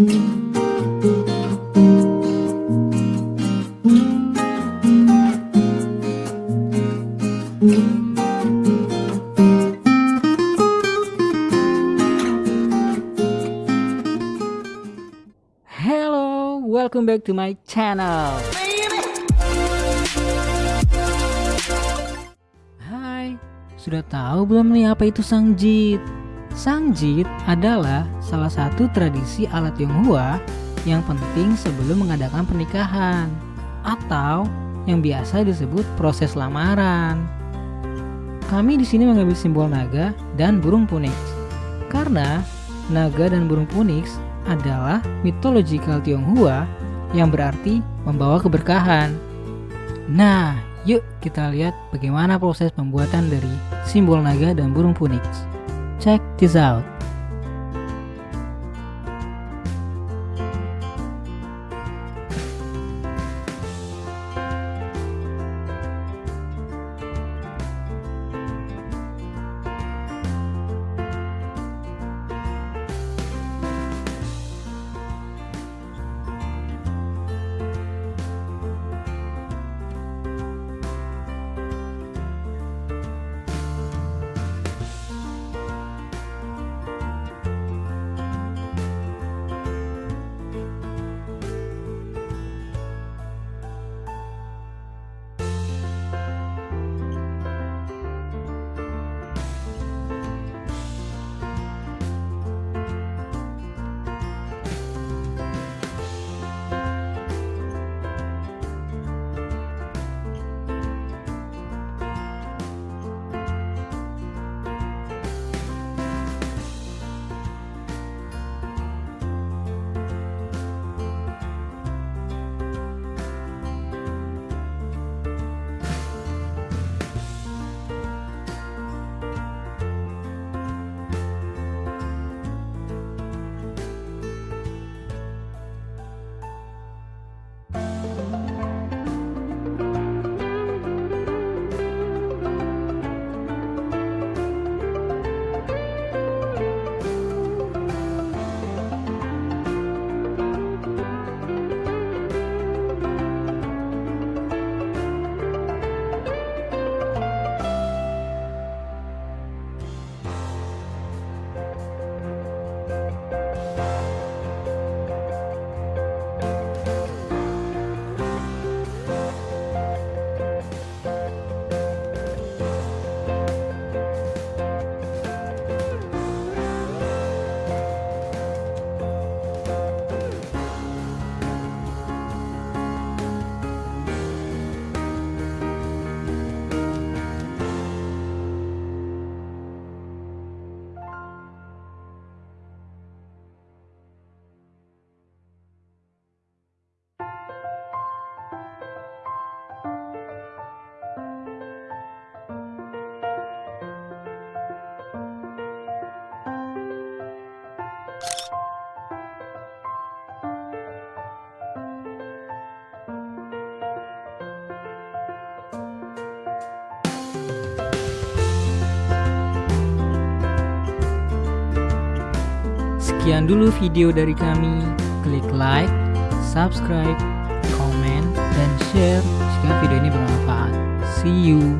Hello, welcome back to my channel. Hai, sudah tahu belum nih apa itu sangjit? Sangjit adalah salah satu tradisi alat Tionghoa yang penting sebelum mengadakan pernikahan atau yang biasa disebut proses lamaran. Kami di sini mengambil simbol naga dan burung punix karena naga dan burung punix adalah mitological Tionghoa yang berarti membawa keberkahan. Nah, yuk kita lihat bagaimana proses pembuatan dari simbol naga dan burung punix. Check this out. Sekian dulu video dari kami. Klik like, subscribe, komen, dan share jika video ini bermanfaat. See you.